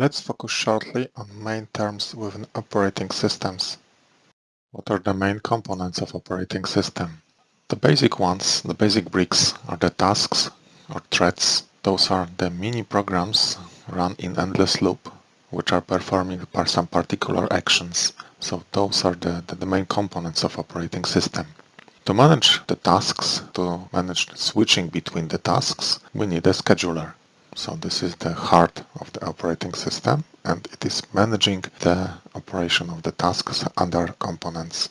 Let's focus shortly on main terms within operating systems. What are the main components of operating system? The basic ones, the basic bricks, are the tasks or threads. Those are the mini programs run in endless loop, which are performing some particular actions. So those are the, the, the main components of operating system. To manage the tasks, to manage switching between the tasks, we need a scheduler. So this is the heart of the operating system and it is managing the operation of the tasks under components.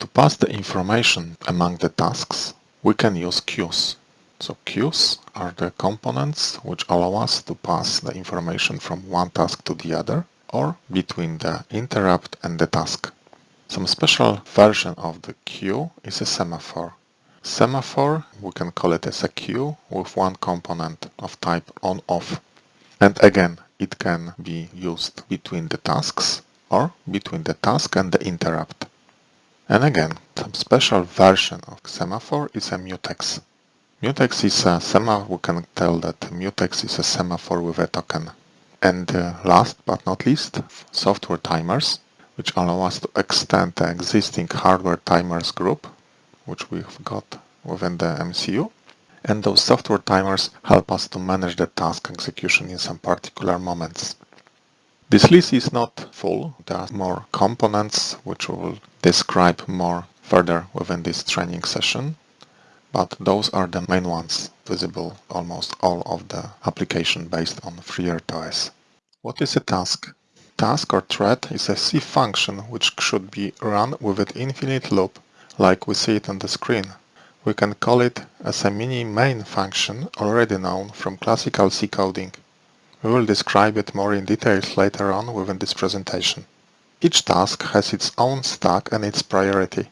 To pass the information among the tasks, we can use queues. So queues are the components which allow us to pass the information from one task to the other or between the interrupt and the task. Some special version of the queue is a semaphore. Semaphore, we can call it as a queue with one component of type on-off. And again, it can be used between the tasks or between the task and the interrupt. And again, some special version of semaphore is a mutex. Mutex is a semaphore, we can tell that mutex is a semaphore with a token. And uh, last but not least, software timers, which allow us to extend the existing hardware timers group which we've got within the MCU. And those software timers help us to manage the task execution in some particular moments. This list is not full, there are more components which we will describe more further within this training session, but those are the main ones visible almost all of the application based on FreeRTOS. What is a task? Task or thread is a C function which should be run with an infinite loop like we see it on the screen. We can call it as a mini main function already known from classical C coding. We will describe it more in details later on within this presentation. Each task has its own stack and its priority.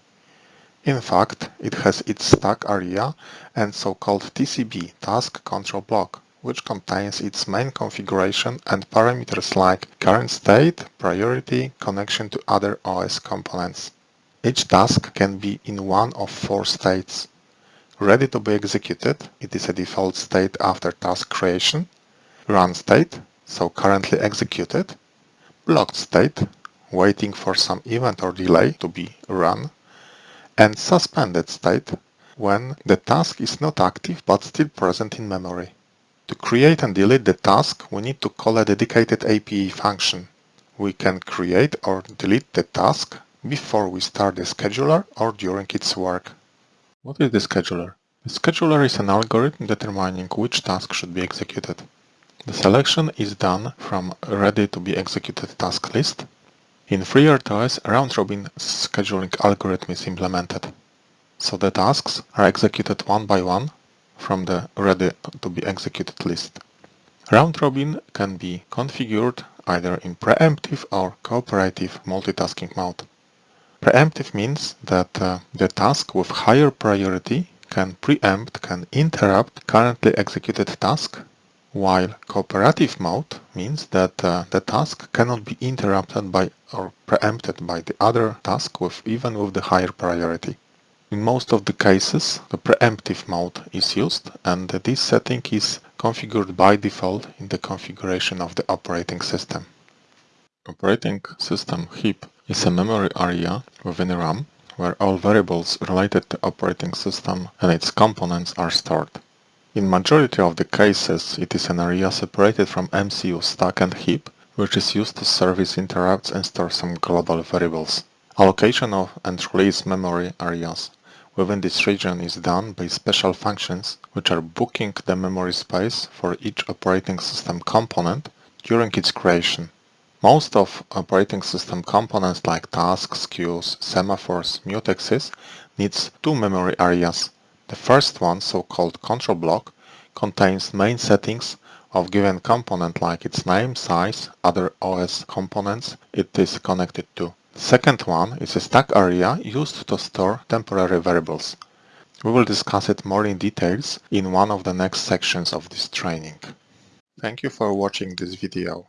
In fact, it has its stack area and so-called TCB, Task Control Block, which contains its main configuration and parameters like current state, priority, connection to other OS components. Each task can be in one of four states. Ready to be executed, it is a default state after task creation. Run state, so currently executed. Blocked state, waiting for some event or delay to be run. And suspended state, when the task is not active but still present in memory. To create and delete the task, we need to call a dedicated API function. We can create or delete the task before we start the scheduler or during its work. What is the scheduler? The scheduler is an algorithm determining which task should be executed. The selection is done from ready to be executed task list. In FreeRTOS, round-robin scheduling algorithm is implemented. So the tasks are executed one by one from the ready to be executed list. Round-robin can be configured either in preemptive or cooperative multitasking mode. Preemptive means that uh, the task with higher priority can preempt, can interrupt currently executed task, while cooperative mode means that uh, the task cannot be interrupted by or preempted by the other task with even with the higher priority. In most of the cases, the preemptive mode is used and this setting is configured by default in the configuration of the operating system. Operating system heap is a memory area within RAM where all variables related to operating system and its components are stored. In majority of the cases, it is an area separated from MCU stack and heap, which is used to service interrupts and store some global variables. Allocation of and release memory areas within this region is done by special functions which are booking the memory space for each operating system component during its creation. Most of operating system components like tasks, queues, semaphores, mutexes needs two memory areas. The first one, so-called control block, contains main settings of given component like its name, size, other OS components it is connected to. The second one is a stack area used to store temporary variables. We will discuss it more in details in one of the next sections of this training. Thank you for watching this video.